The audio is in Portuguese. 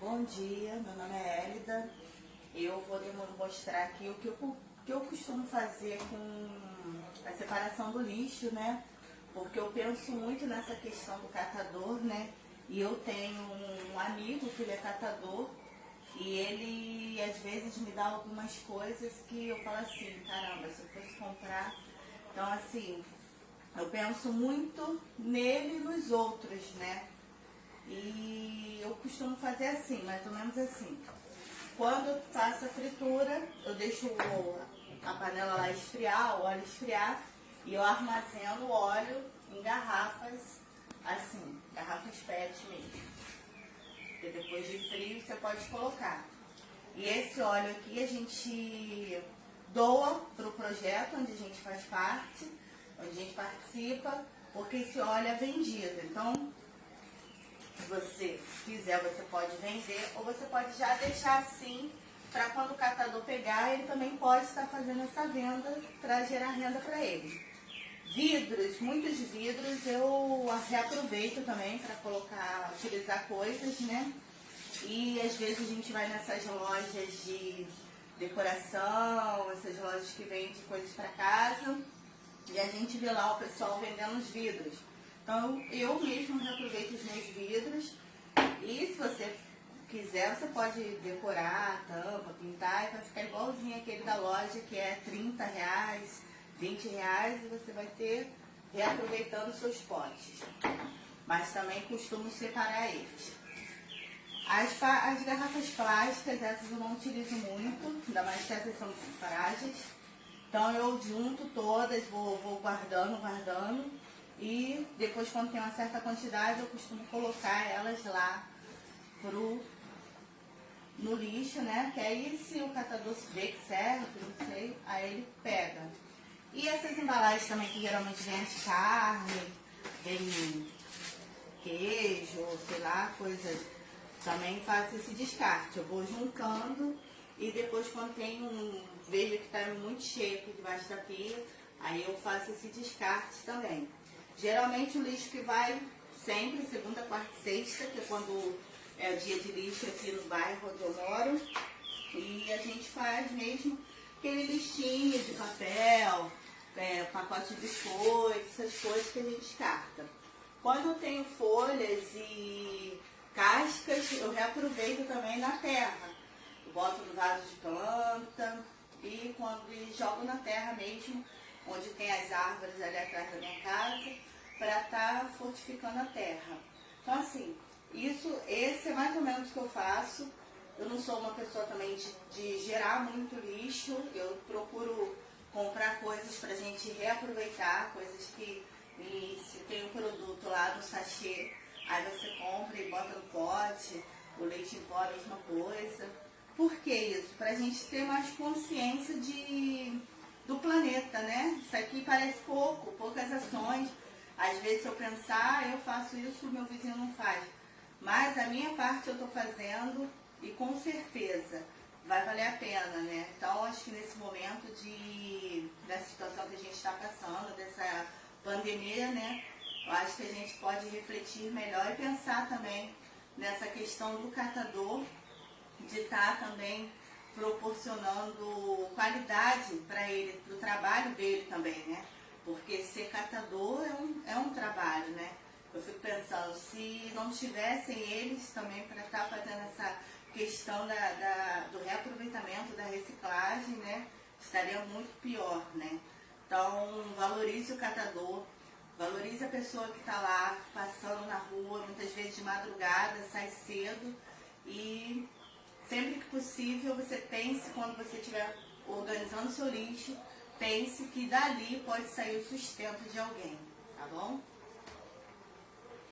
Bom dia, meu nome é Hélida. Eu vou mostrar aqui o que eu, que eu costumo fazer com a separação do lixo, né? Porque eu penso muito nessa questão do catador, né? E eu tenho um amigo que ele é catador e ele às vezes me dá algumas coisas que eu falo assim, caramba, se eu fosse comprar. Então assim, eu penso muito nele e nos outros, né? E eu costumo fazer assim, mais ou menos assim. Quando eu faço a fritura, eu deixo a panela lá esfriar, o óleo esfriar, e eu armazeno o óleo em garrafas, assim, garrafas PET mesmo. Porque depois de frio você pode colocar. E esse óleo aqui a gente doa para o projeto onde a gente faz parte, onde a gente participa, porque esse óleo é vendido. Então, quiser, você pode vender ou você pode já deixar assim para quando o catador pegar, ele também pode estar fazendo essa venda para gerar renda para ele. Vidros, muitos vidros eu reaproveito também para colocar, utilizar coisas, né? E às vezes a gente vai nessas lojas de decoração, essas lojas que vendem coisas para casa, e a gente vê lá o pessoal vendendo os vidros. Então, eu mesmo reaproveito os meus vidros. E se você quiser, você pode decorar a tampa, pintar, e vai ficar igualzinho aquele da loja, que é 30 reais, 20 reais, e você vai ter reaproveitando seus potes. Mas também costumo separar eles. As, as garrafas plásticas, essas eu não utilizo muito, ainda mais que essas são frágeis. Então eu junto todas, vou, vou guardando, guardando. E depois, quando tem uma certa quantidade, eu costumo colocar elas lá pro, no lixo, né? Que aí, se o catador vê que serve, não sei, aí ele pega. E essas embalagens também, que geralmente vem de carne, vem queijo, sei lá, coisas, também faço esse descarte. Eu vou juntando e depois, quando tem um, vejo que está muito cheio aqui debaixo da pia, aí eu faço esse descarte também. Geralmente o lixo que vai sempre, segunda, quarta e sexta, que é quando é o dia de lixo aqui no bairro onde eu moro. E a gente faz mesmo aquele listinho de papel, é, pacote de biscoito, essas coisas que a gente descarta. Quando eu tenho folhas e cascas, eu reaproveito também na terra. Eu boto no vaso de planta e quando e jogo na terra mesmo, onde tem as árvores ali atrás da minha casa fortificando a terra. Então, assim, isso, esse é mais ou menos o que eu faço. Eu não sou uma pessoa também de, de gerar muito lixo, eu procuro comprar coisas para a gente reaproveitar, coisas que e, se tem um produto lá no sachê, aí você compra e bota no pote, o leite em pó a mesma coisa. Por que isso? Para a gente ter mais consciência de, do planeta, né? Isso aqui parece pouco, poucas ações, às vezes, se eu pensar, eu faço isso, meu vizinho não faz. Mas a minha parte eu estou fazendo e com certeza vai valer a pena, né? Então, acho que nesse momento de, dessa situação que a gente está passando, dessa pandemia, né? Eu acho que a gente pode refletir melhor e pensar também nessa questão do catador, de estar tá também proporcionando qualidade para ele, para o trabalho dele também, né? Porque ser catador trabalho, né? Eu fico pensando, se não tivessem eles também para estar tá fazendo essa questão da, da, do reaproveitamento, da reciclagem, né? Estaria muito pior, né? Então, valorize o catador, valorize a pessoa que está lá passando na rua, muitas vezes de madrugada, sai cedo e sempre que possível você pense quando você estiver organizando seu lixo, pense que dali pode sair o sustento de alguém, tá bom?